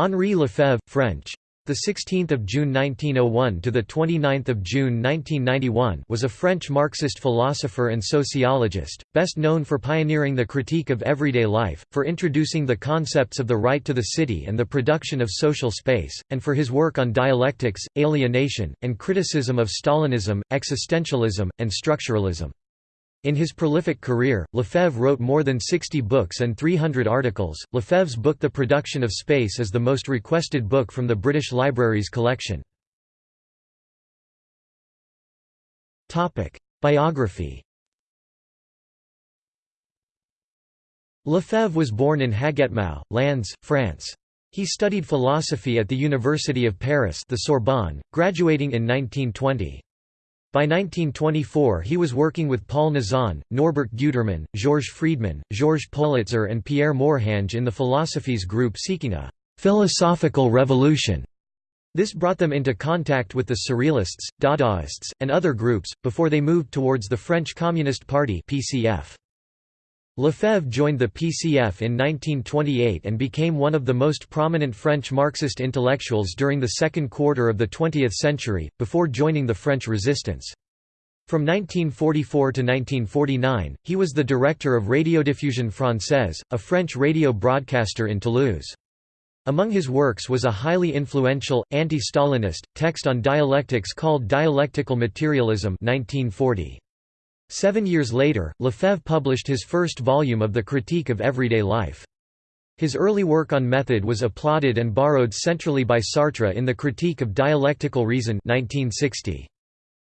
Henri Lefebvre, French. The 16th of June 1901 to the 29th of June 1991 was a French Marxist philosopher and sociologist, best known for pioneering the critique of everyday life, for introducing the concepts of the right to the city and the production of social space, and for his work on dialectics, alienation, and criticism of Stalinism, existentialism, and structuralism. In his prolific career, Lefebvre wrote more than 60 books and 300 articles. Lefebvre's book The Production of Space is the most requested book from the British Library's collection. Topic: Biography. Lefebvre was born in Hagetmau, Landes, France. He studied philosophy at the University of Paris, the Sorbonne, graduating in 1920. By 1924 he was working with Paul Nizan, Norbert Gutermann, Georges Friedmann, Georges Politzer and Pierre Morhange in the Philosophies group seeking a «philosophical revolution». This brought them into contact with the Surrealists, Dadaists, and other groups, before they moved towards the French Communist Party PCF. Lefebvre joined the PCF in 1928 and became one of the most prominent French Marxist intellectuals during the second quarter of the 20th century, before joining the French resistance. From 1944 to 1949, he was the director of Radiodiffusion Française, a French radio broadcaster in Toulouse. Among his works was a highly influential, anti-Stalinist, text on dialectics called Dialectical Materialism 1940. Seven years later, Lefebvre published his first volume of the Critique of Everyday Life. His early work on method was applauded and borrowed centrally by Sartre in the Critique of Dialectical Reason 1960.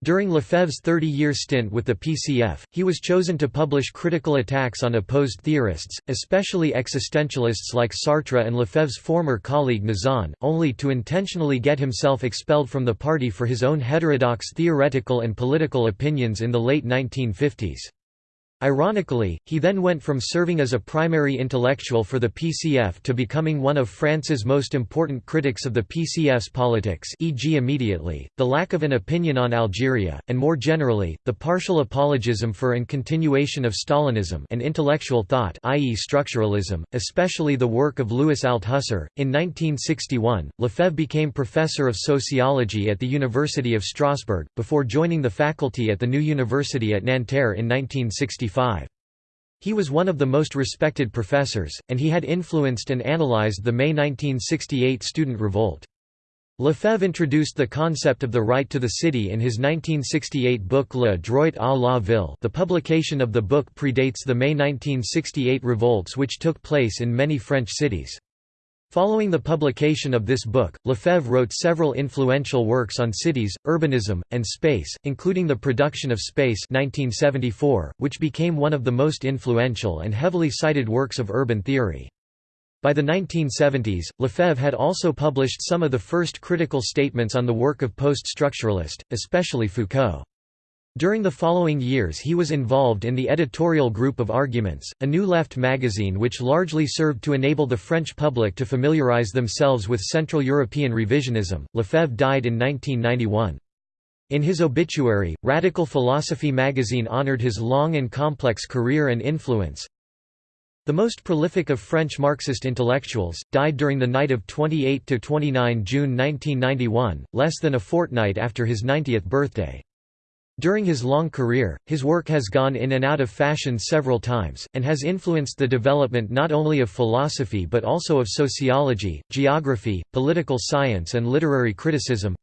During Lefebvre's 30-year stint with the PCF, he was chosen to publish critical attacks on opposed theorists, especially existentialists like Sartre and Lefebvre's former colleague Nizan, only to intentionally get himself expelled from the party for his own heterodox theoretical and political opinions in the late 1950s. Ironically, he then went from serving as a primary intellectual for the PCF to becoming one of France's most important critics of the PCF's politics e.g. immediately, the lack of an opinion on Algeria, and more generally, the partial apologism for and continuation of Stalinism and intellectual thought i.e. structuralism, especially the work of Louis Althusser. In 1961, Lefebvre became professor of sociology at the University of Strasbourg, before joining the faculty at the new university at Nanterre in 1965. He was one of the most respected professors, and he had influenced and analyzed the May 1968 student revolt. Lefebvre introduced the concept of the right to the city in his 1968 book Le droit à la ville the publication of the book predates the May 1968 revolts which took place in many French cities. Following the publication of this book, Lefebvre wrote several influential works on cities, urbanism, and space, including The Production of Space 1974, which became one of the most influential and heavily cited works of urban theory. By the 1970s, Lefebvre had also published some of the first critical statements on the work of post-structuralist, especially Foucault. During the following years he was involved in the editorial group of Arguments, a new left magazine which largely served to enable the French public to familiarize themselves with Central European revisionism. Lefebvre died in 1991. In his obituary, Radical Philosophy magazine honored his long and complex career and influence. The most prolific of French Marxist intellectuals, died during the night of 28–29 June 1991, less than a fortnight after his 90th birthday. During his long career, his work has gone in and out of fashion several times, and has influenced the development not only of philosophy but also of sociology, geography, political science and literary criticism.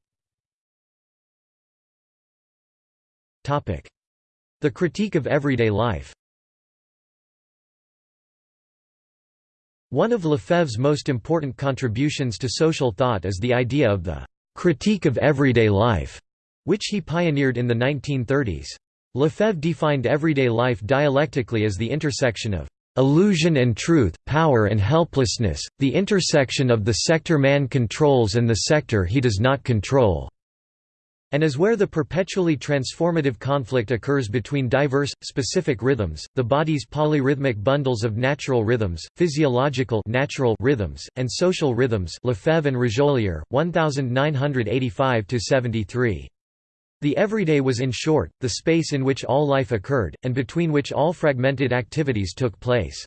The critique of everyday life. One of Lefebvre's most important contributions to social thought is the idea of the «critique of everyday life», which he pioneered in the 1930s. Lefebvre defined everyday life dialectically as the intersection of illusion and truth, power and helplessness, the intersection of the sector man controls and the sector he does not control, and as where the perpetually transformative conflict occurs between diverse, specific rhythms, the body's polyrhythmic bundles of natural rhythms, physiological natural rhythms, and social rhythms Lefebvre and Régulier, 1985–73. The everyday was in short, the space in which all life occurred, and between which all fragmented activities took place.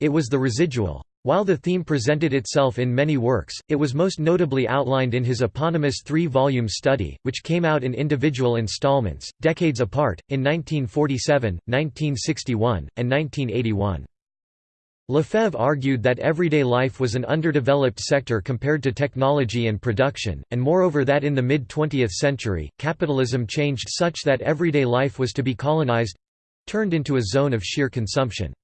It was the residual While the theme presented itself in many works, it was most notably outlined in his eponymous three-volume study, which came out in individual installments, decades apart, in 1947, 1961, and 1981. Lefebvre argued that everyday life was an underdeveloped sector compared to technology and production, and moreover that in the mid-20th century, capitalism changed such that everyday life was to be colonized—turned into a zone of sheer consumption.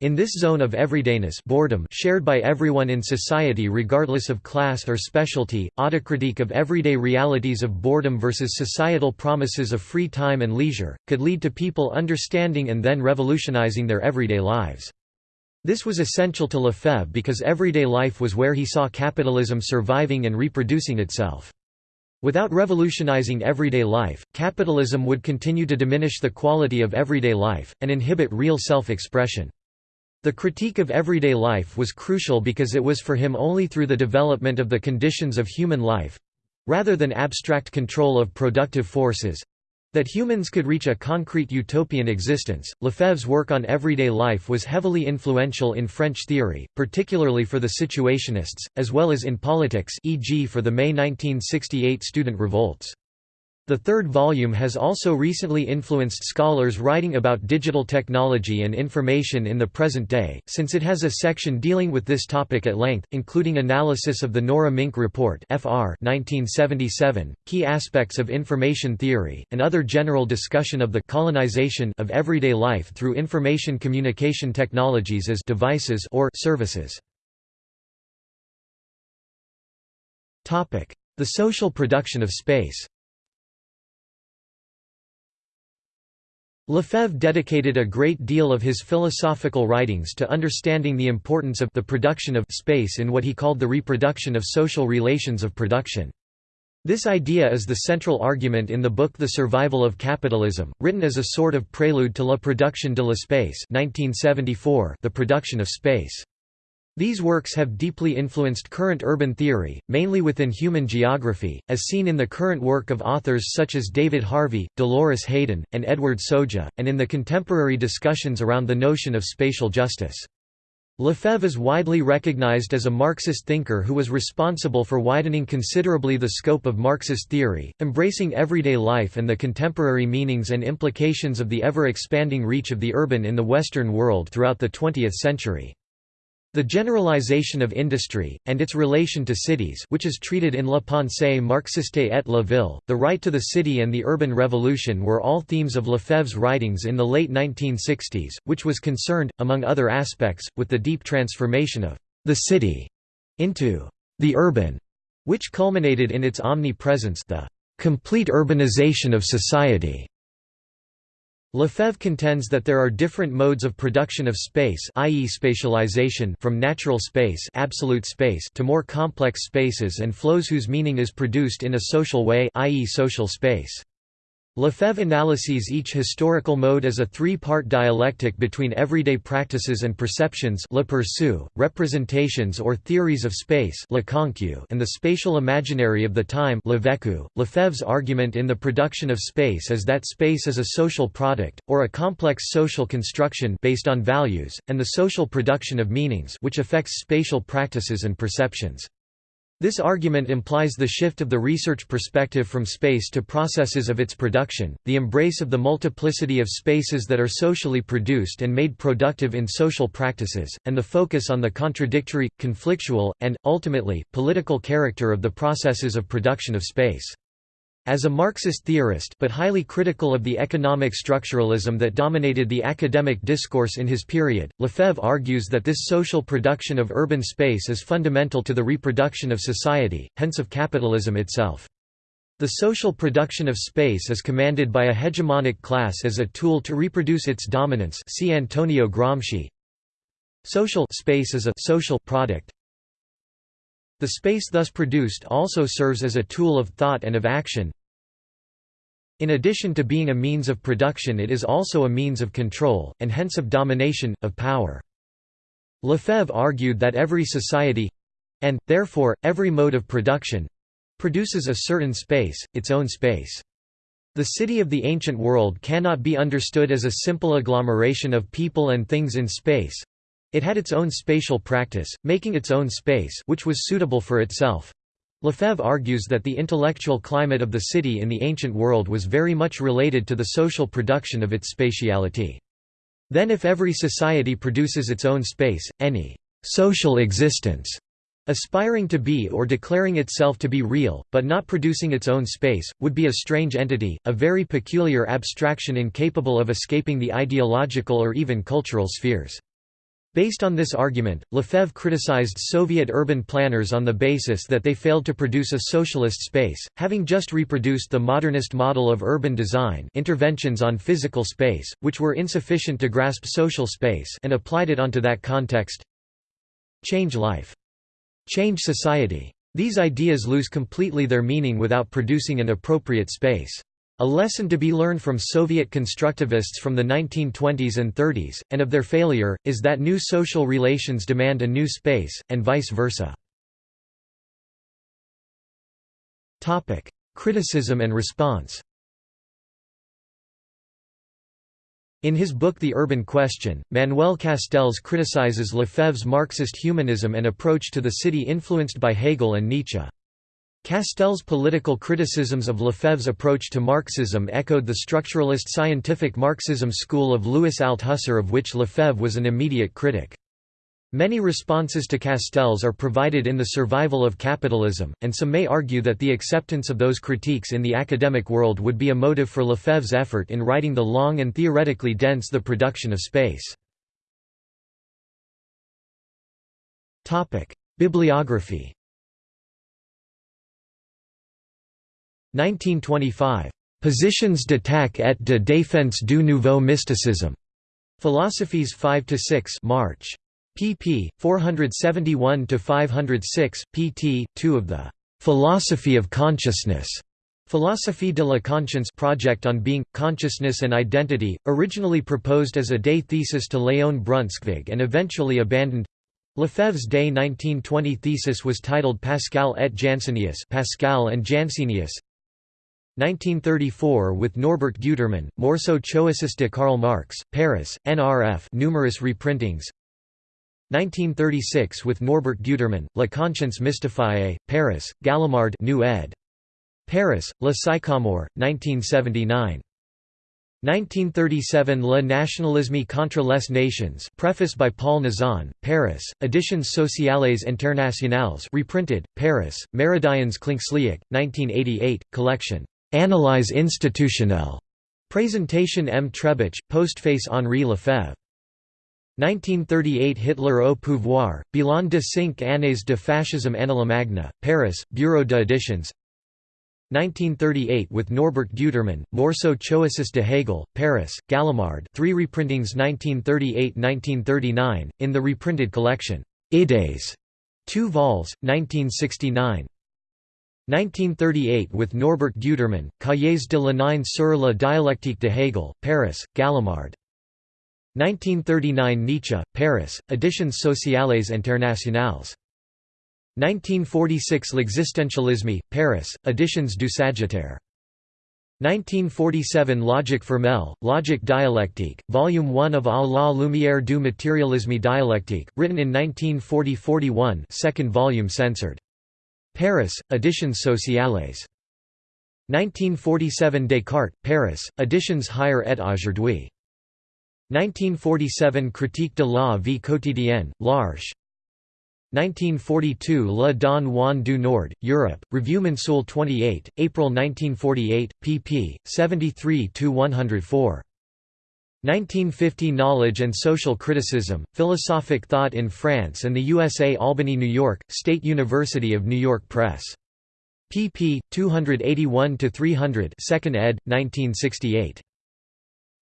In this zone of everydayness boredom shared by everyone in society regardless of class or specialty, autocritique of everyday realities of boredom versus societal promises of free time and leisure, could lead to people understanding and then revolutionizing their everyday lives. This was essential to Lefebvre because everyday life was where he saw capitalism surviving and reproducing itself. Without revolutionizing everyday life, capitalism would continue to diminish the quality of everyday life, and inhibit real self-expression. The critique of everyday life was crucial because it was for him only through the development of the conditions of human life—rather than abstract control of productive forces, that humans could reach a concrete utopian existence. Lefebvre's work on everyday life was heavily influential in French theory, particularly for the Situationists, as well as in politics, e.g., for the May 1968 student revolts. The third volume has also recently influenced scholars writing about digital technology and information in the present day, since it has a section dealing with this topic at length, including analysis of the Nora Minc Report (FR) 1977, key aspects of information theory, and other general discussion of the colonization of everyday life through information communication technologies as devices or services. Topic: The social production of space. Lefebvre dedicated a great deal of his philosophical writings to understanding the importance of the production of space in what he called the reproduction of social relations of production. This idea is the central argument in the book The Survival of Capitalism, written as a sort of prelude to La Production de l'espace 1974, the production of space. These works have deeply influenced current urban theory, mainly within human geography, as seen in the current work of authors such as David Harvey, Dolores Hayden, and Edward Soja, and in the contemporary discussions around the notion of spatial justice. Lefebvre is widely recognized as a Marxist thinker who was responsible for widening considerably the scope of Marxist theory, embracing everyday life and the contemporary meanings and implications of the ever-expanding reach of the urban in the Western world throughout the 20th century. The generalization of industry, and its relation to cities which is treated in La Pensée Marxiste et la Ville, the right to the city and the urban revolution were all themes of Lefebvre's writings in the late 1960s, which was concerned, among other aspects, with the deep transformation of the city into the urban, which culminated in its omnipresence the complete urbanization of society. Lefebvre contends that there are different modes of production of space i.e. spatialization from natural space, absolute space to more complex spaces and flows whose meaning is produced in a social way i.e. social space. Lefebvre analyses each historical mode as a three-part dialectic between everyday practices and perceptions le perçu, representations or theories of space le concu, and the spatial imaginary of the time le vécu. Lefebvre's argument in the production of space is that space is a social product, or a complex social construction based on values, and the social production of meanings which affects spatial practices and perceptions. This argument implies the shift of the research perspective from space to processes of its production, the embrace of the multiplicity of spaces that are socially produced and made productive in social practices, and the focus on the contradictory, conflictual, and, ultimately, political character of the processes of production of space. As a Marxist theorist but highly critical of the economic structuralism that dominated the academic discourse in his period, Lefebvre argues that this social production of urban space is fundamental to the reproduction of society, hence of capitalism itself. The social production of space is commanded by a hegemonic class as a tool to reproduce its dominance see Antonio Gramsci. Social space is a social product, the space thus produced also serves as a tool of thought and of action. In addition to being a means of production it is also a means of control, and hence of domination, of power. Lefebvre argued that every society—and, therefore, every mode of production—produces a certain space, its own space. The city of the ancient world cannot be understood as a simple agglomeration of people and things in space, It had its own spatial practice, making its own space which was suitable for itself. Lefebvre argues that the intellectual climate of the city in the ancient world was very much related to the social production of its spatiality. Then if every society produces its own space, any «social existence» aspiring to be or declaring itself to be real, but not producing its own space, would be a strange entity, a very peculiar abstraction incapable of escaping the ideological or even cultural spheres. Based on this argument, Lefebvre criticized Soviet urban planners on the basis that they failed to produce a socialist space, having just reproduced the modernist model of urban design interventions on physical space, which were insufficient to grasp social space and applied it onto that context. Change life. Change society. These ideas lose completely their meaning without producing an appropriate space. A lesson to be learned from Soviet constructivists from the 1920s and 30s, and of their failure, is that new social relations demand a new space, and vice versa. Criticism and response In his book The Urban Question, Manuel Castells criticizes Lefebvre's Marxist humanism and approach to the city influenced by Hegel and Nietzsche. Castell's political criticisms of Lefebvre's approach to Marxism echoed the structuralist scientific Marxism school of Louis Althusser of which Lefebvre was an immediate critic. Many responses to Castells are provided in The Survival of Capitalism, and some may argue that the acceptance of those critiques in the academic world would be a motive for Lefebvre's effort in writing the long and theoretically dense The Production of Space. Bibliography 1925. Positions d'attaque et de défense du nouveau mysticisme. Philosophies 5 to 6, March. pp. 471 to 506, pt. 2 of the «Philosophy of Consciousness» Philosophie de la Conscience project on being, consciousness and identity, originally proposed as a day thesis to Léon Brunschvicg and eventually abandoned Lefebvre's Day 1920 thesis was titled Pascal et Jansenius Pascal and Jansenius 1934 with Norbert Gutermann, Morceau Choisis de Karl Marx, Paris, NRF numerous reprintings 1936 with Norbert Gutermann, La conscience mystifiée, Paris, Gallimard New ed. Paris, Le Sycomore, 1979. 1937 Le nationalisme contre les nations preface by Paul Nizan, Paris, Editions sociales internationales reprinted, Paris, Meridians Klincksieck, 1988, collection Analyse institutionnelle. Présentation M. Trebitsch, postface Henri Lefebvre. 1938 Hitler au pouvoir, Bilan de cinq années de fascisme Magna, Paris, Bureau d'éditions 1938 with Norbert Gutermann, Morceau Choisis de Hegel, Paris, Gallimard 3 reprintings 1938–1939, in the reprinted collection, Idées, 2 vols, 1969 1938 with Norbert Gutermann, Cahiers de la Lénine sur la dialectique de Hegel, Paris, Gallimard. 1939 Nietzsche, Paris, Editions sociales internationales. 1946 L'existentialisme, Paris, Editions du Sagittaire. 1947 Logique formelle, Logique dialectique, Volume 1 of A la lumière du matérialisme dialectique, written in 1940–41 second volume censored. Paris, Editions sociales. 1947 Descartes, Paris, Editions Hier et Aujourd'hui. 1947 Critique de la vie quotidienne, L'Arche. 1942 Le Don Juan du Nord, Europe, Revue Mensuelle 28, April 1948, pp. 73–104. 1950 Knowledge and Social Criticism, Philosophic Thought in France and the USA Albany, New York, State University of New York Press. pp. 281–300 2nd ed., 1968.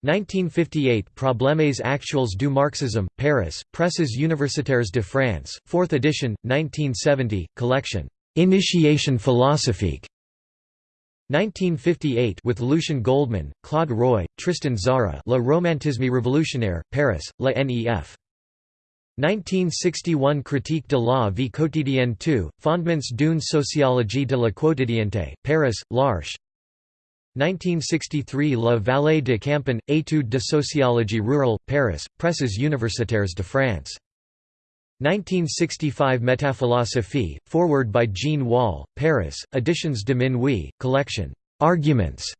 1958 Problèmes actuels du marxisme, Paris, Presses universitaires de France, 4th edition, 1970, collection, Initiation philosophique, 1958 with Lucien Goldmann, Claude Roy, Tristan Tzara Le Romantisme révolutionnaire, Paris, La Nef. 1961 Critique de la vie quotidienne 2, Fondements d'une sociologie de la quotidienneté, Paris, L'Arche 1963 La Vallée de Campan, Études de sociologie rurale, Paris, Presses universitaires de France 1965 Métaphilosophie, foreword by Jean Wahl, Paris, Editions de Minuit, collection, Arguments.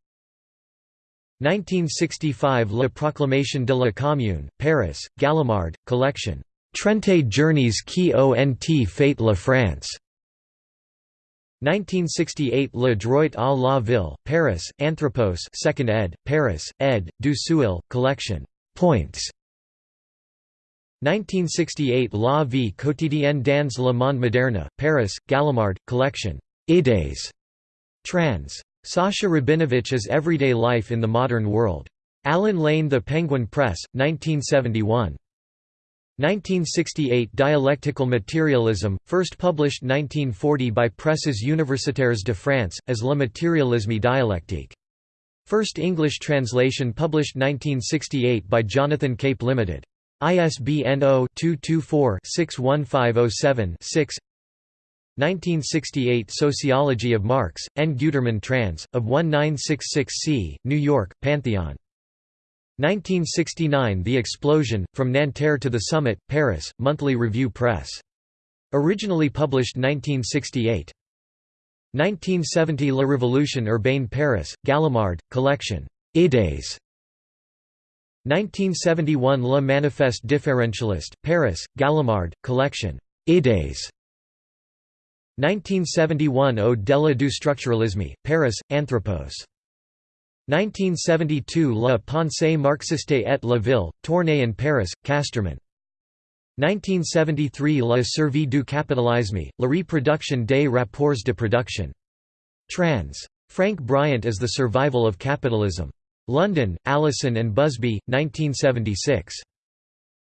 1965 La Proclamation de la Commune, Paris, Gallimard, collection, Trente Journées qui ont fait la France. 1968 Le droit à la ville, Paris, Anthropos 2nd ed., Paris, ed., du Seuil, collection, Points. 1968 La vie quotidienne dans le monde moderne, Paris, Gallimard, collection, Idées. Trans. Sacha Rabinovitch as Everyday Life in the Modern World. Allen Lane The Penguin Press, 1971. 1968 Dialectical Materialism, first published 1940 by Presses Universitaires de France, as Le Materialisme dialectique. First English translation published 1968 by Jonathan Cape Limited. ISBN 0-224-61507-6 1968 Sociology of Marx, N. Gutermann trans. of 1966 c. New York, Pantheon. 1969 The Explosion, From Nanterre to the Summit, Paris, Monthly Review Press. Originally published 1968. 1970 La Révolution urbaine Paris, Gallimard, collection, Idées. 1971 Le Manifeste Differentialiste, Paris, Gallimard, collection, Idées. 1971 Ode de la du structuralisme, Paris, Anthropos. 1972 La pensée marxiste et la ville, Tournai in Paris, Casterman. 1973 La survie du capitalisme, la reproduction des rapports de production. Trans. Frank Bryant as The Survival of Capitalism. London, Allison and Busby, 1976.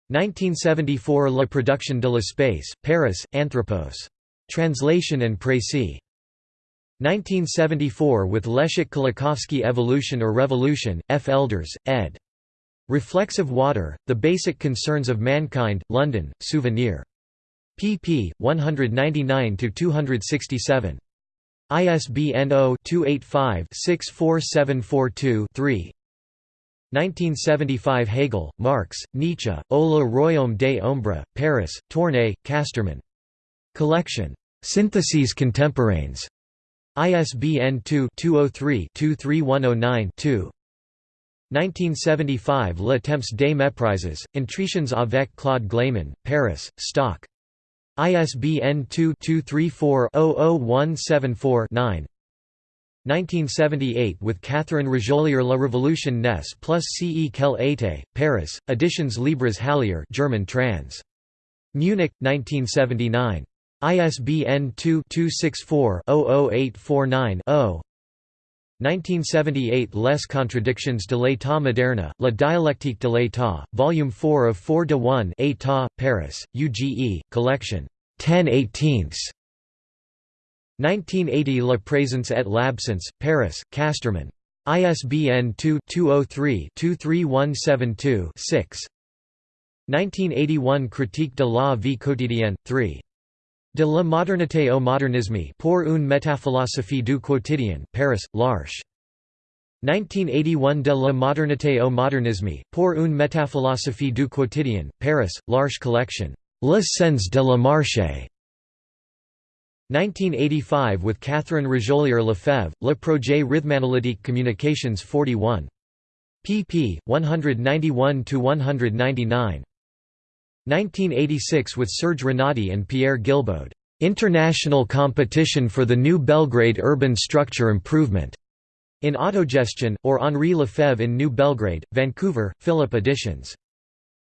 1974 La production de l'espace, Paris, Anthropos. Translation and Précis. 1974 with Leszek Kolakowski Evolution or Revolution, F. Elders, ed. Reflexive Water, The Basic Concerns of Mankind, London, Souvenir. pp. 199–267. ISBN 0-285-64742-3 1975 Hegel, Marx, Nietzsche, Au le Royaume des Ombres, Paris, Tournai, Casterman. Collection. Syntheses contemporaines. ISBN 2-203-23109-2 1975 Le Temps des Méprises, Intritions avec Claude Glayman, Paris, Stock. ISBN 2-234-00174-9 1978 with Catherine Régulier La Révolution naisse plus ce qu'elle était, Paris, Editions Libres Hallier German trans. Munich, 1979. ISBN 2-264-00849-0 1978 Les contradictions de l'état moderne, La dialectique de l'état, Volume 4 of 4 de 1 État, Paris, UGE, Collection, 10 18 1980 La présence et l'absence, Paris, Casterman. ISBN 2-203-23172-6 1981 Critique de la vie quotidienne, 3. De la modernité au modernisme pour une métaphilosophie du quotidien, Paris, L'Arche. 1981 De la modernité au modernisme, pour une métaphilosophie du quotidien, Paris, L'Arche Collection. Le sens de la marché. 1985 with Catherine Régulier Lefebvre, Le Projet Rhythmanalytique Communications 41. pp. 191–199. 1986 with Serge Renati and Pierre Guilbaud, "'International Competition for the New Belgrade Urban Structure Improvement' in Autogestion, or Henri Lefebvre in New Belgrade, Vancouver, Fillip Editions.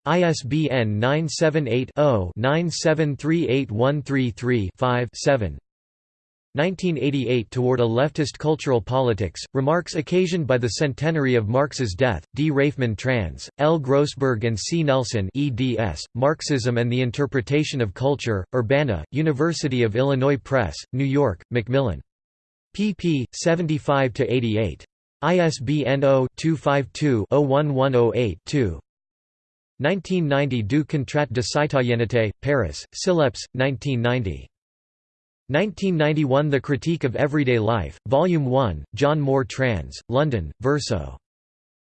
ISBN 978 0 9738133 7 1988 Toward a Leftist Cultural Politics, Remarks occasioned by the centenary of Marx's death, D. Raifman trans, L. Grossberg and C. Nelson eds, Marxism and the Interpretation of Culture, Urbana, University of Illinois Press, New York, Macmillan. pp. 75–88. ISBN 0-252-01108-2 1990 Du contrat de citoyenneté, Paris, Syllepse, 1990. 1991 The Critique of Everyday Life, Volume 1, John Moore Trans, London, Verso.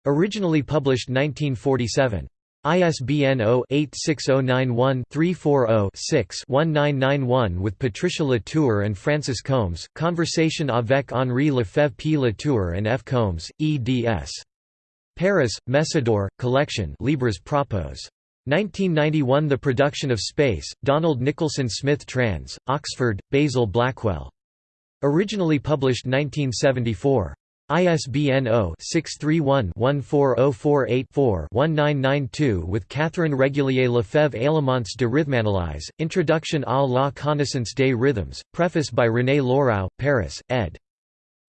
Originally published 1947. ISBN 0-86091-340-6-1991 with Patricia Latour and Francis Combes, Conversation avec Henri Lefebvre P. Latour and F. Combes, eds. Paris, Messidor, Collection Libres Propos. 1991 The Production of Space, Donald Nicholson Smith Trans, Oxford, Basil Blackwell. Originally published 1974. ISBN 0-631-14048-4-1992 with Catherine Régulier Lefebvre Éléments de Rhythmanalyse, Introduction à la connaissance des rhythms, preface by René Lourau, Paris, ed.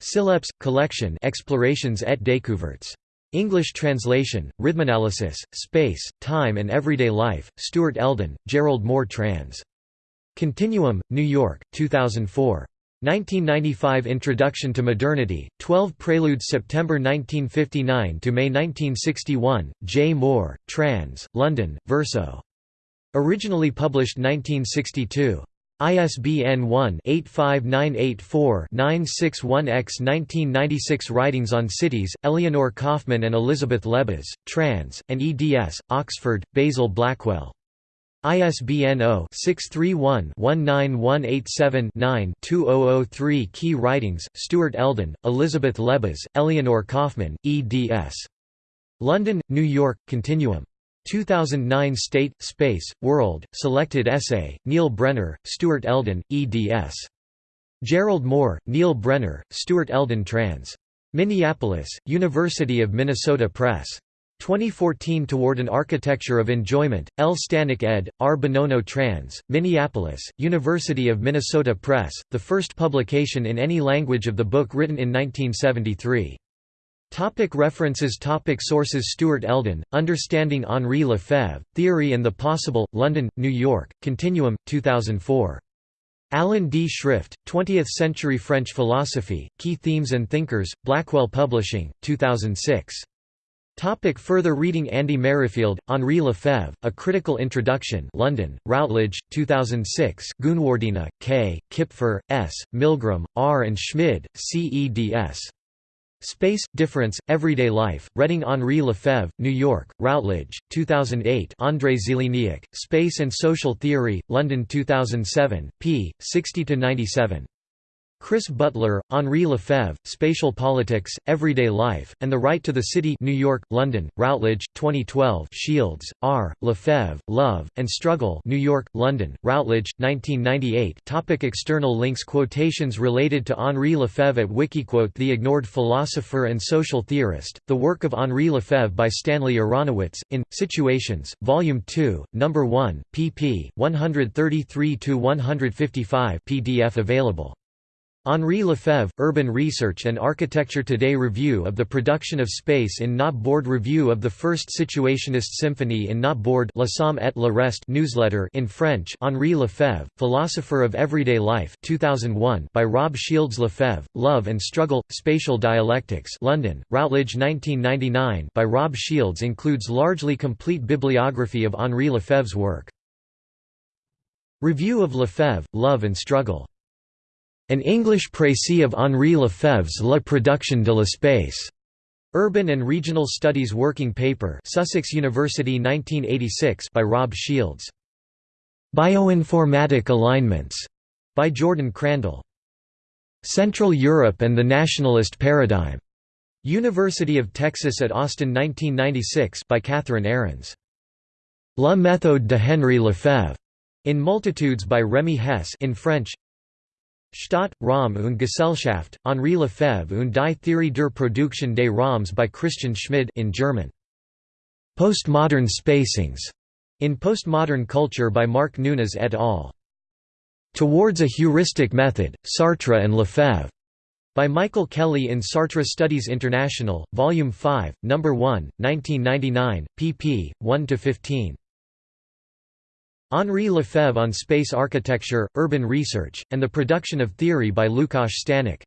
Syllepse, Collection Explorations et Découvertes. English translation, Rhythmanalysis, Space, Time and Everyday Life, Stuart Elden, Gerald Moore trans. Continuum, New York, 2004. 1995 Introduction to Modernity, 12 Preludes September 1959 to May 1961, J. Moore, trans, London, Verso. Originally published 1962. ISBN 1-85984-961-X 1996 Writings on Cities, Eleanor Kaufman and Elizabeth Lebas, trans, and eds, Oxford, Basil Blackwell. ISBN 0-631-19187-9-2003 Key Writings, Stuart Elden, Elizabeth Lebas, Eleanor Kaufman, eds. London, New York, Continuum. 2009 State, Space, World, Selected Essay, Neil Brenner, Stuart Elden, eds. Gerald Moore, Neil Brenner, Stuart Elden trans. Minneapolis, University of Minnesota Press. 2014 Toward an Architecture of Enjoyment, L. Stanek ed., R. Bononno trans, Minneapolis, University of Minnesota Press, the first publication in any language of the book written in 1973. Topic references Topic Sources Stuart Elden, Understanding Henri Lefebvre, Theory and the Possible, London, New York, Continuum, 2004. Alan D. Schrift, 20th-Century French Philosophy, Key Themes and Thinkers, Blackwell Publishing, 2006. Topic further reading Andy Merrifield, Henri Lefebvre, A Critical Introduction London, Routledge, 2006 Goonewardena, K., Kipfer, S., Milgrom, R. and Schmid, C. Space, Difference, Everyday Life, Reading Henri Lefebvre, New York, Routledge, 2008 Andrei Zeleniuk, Space and Social Theory, London 2007, p. 60–97. Chris Butler, Henri Lefebvre, Spatial Politics, Everyday Life, and the Right to the City New York, London, Routledge, 2012 Shields, R., Lefebvre, Love, and Struggle New York, London, Routledge, 1998 Topic External links Quotations related to Henri Lefebvre at Wikiquote The Ignored Philosopher and Social Theorist, the work of Henri Lefebvre by Stanley Aronowitz, in, Situations, Volume 2, No. 1, pp. 133–155 PDF available Henri Lefebvre, Urban Research and Architecture Today Review of the Production of Space in Not Board Review of the First Situationist Symphony in Not Board La Somme et le Reste newsletter in French Henri Lefebvre, Philosopher of Everyday Life 2001 by Rob Shields Lefebvre, Love and Struggle, Spatial Dialectics London, Routledge 1999 by Rob Shields includes largely complete bibliography of Henri Lefebvre's work. Review of Lefebvre, Love and Struggle an English précis of Henri Lefebvre's La production de l'espace. Urban and Regional Studies Working Paper Sussex University 1986 by Rob Shields. Bioinformatic Alignments by Jordan Crandall. Central Europe and the Nationalist Paradigm. University of Texas at Austin 1996 by Catherine Ahrens. La méthode de Henri Lefebvre. In Multitudes by Remy Hess in French Stadt, Raum und Gesellschaft, Henri Lefebvre und die Theorie der Produktion des Raums by Christian Schmid in German. Postmodern Spacings, in Postmodern Culture by Mark Nunes et al. Towards a Heuristic Method, Sartre and Lefebvre, by Michael Kelly in Sartre Studies International, Volume 5, No. 1, 1999, pp. 1–15. Henri Lefebvre on Space Architecture, Urban Research, and the Production of Theory by Lukáš Staněk.